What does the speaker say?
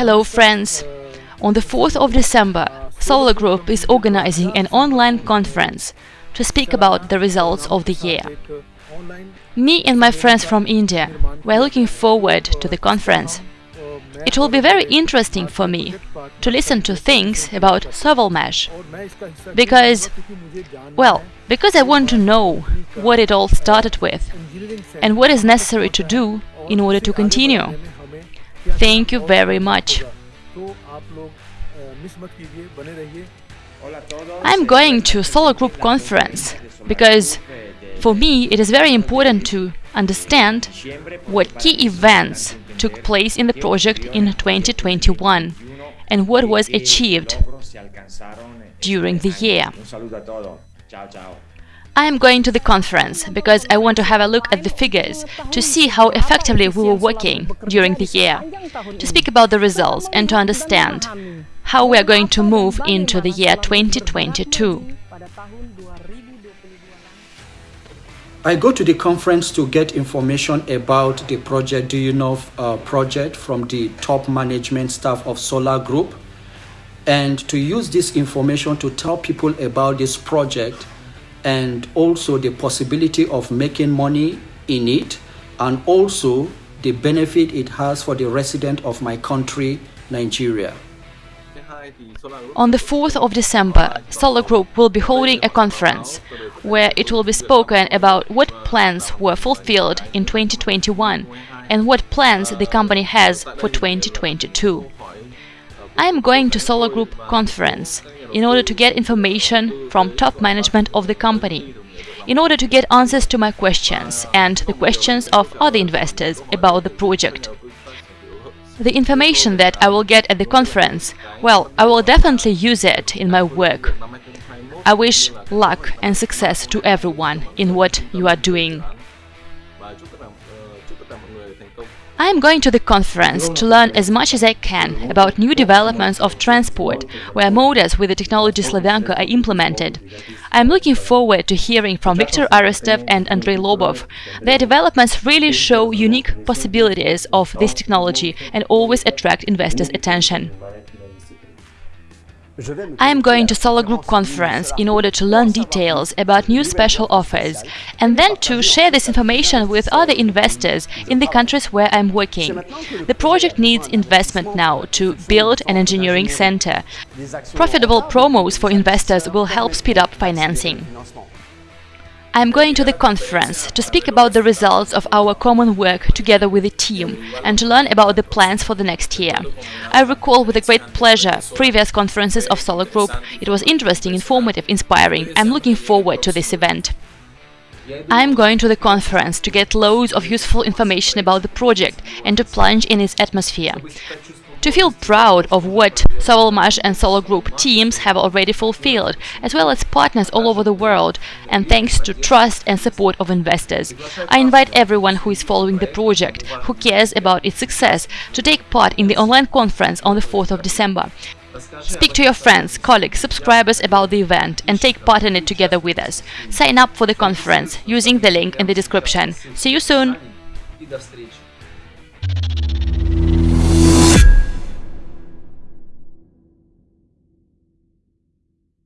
Hello friends! On the 4th of December, Solar Group is organizing an online conference to speak about the results of the year. Me and my friends from India were looking forward to the conference. It will be very interesting for me to listen to things about Sovelmash, because, well, because I want to know what it all started with and what is necessary to do in order to continue. Thank you very much. I'm going to Solar Group conference because for me it is very important to understand what key events took place in the project in 2021 and what was achieved during the year. I am going to the conference because I want to have a look at the figures to see how effectively we were working during the year, to speak about the results and to understand how we are going to move into the year 2022. I go to the conference to get information about the project Do You Know uh, project from the top management staff of Solar Group and to use this information to tell people about this project and also the possibility of making money in it and also the benefit it has for the resident of my country, Nigeria. On the 4th of December, Solar Group will be holding a conference where it will be spoken about what plans were fulfilled in 2021 and what plans the company has for 2022. I am going to Solar Group conference in order to get information from top management of the company, in order to get answers to my questions and the questions of other investors about the project. The information that I will get at the conference, well, I will definitely use it in my work. I wish luck and success to everyone in what you are doing. I am going to the conference to learn as much as I can about new developments of transport, where motors with the technology Slavyanka are implemented. I am looking forward to hearing from Viktor Arestov and Andrei Lobov. Their developments really show unique possibilities of this technology and always attract investors' attention. I am going to Solar Group conference in order to learn details about new special offers and then to share this information with other investors in the countries where I'm working. The project needs investment now to build an engineering center. Profitable promos for investors will help speed up financing. I'm going to the conference to speak about the results of our common work together with the team and to learn about the plans for the next year. I recall with a great pleasure previous conferences of Solar Group. It was interesting, informative, inspiring. I'm looking forward to this event. I'm going to the conference to get loads of useful information about the project and to plunge in its atmosphere to feel proud of what Sovelmash and Solar Group teams have already fulfilled, as well as partners all over the world, and thanks to trust and support of investors. I invite everyone who is following the project, who cares about its success, to take part in the online conference on the 4th of December. Speak to your friends, colleagues, subscribers about the event and take part in it together with us. Sign up for the conference using the link in the description. See you soon!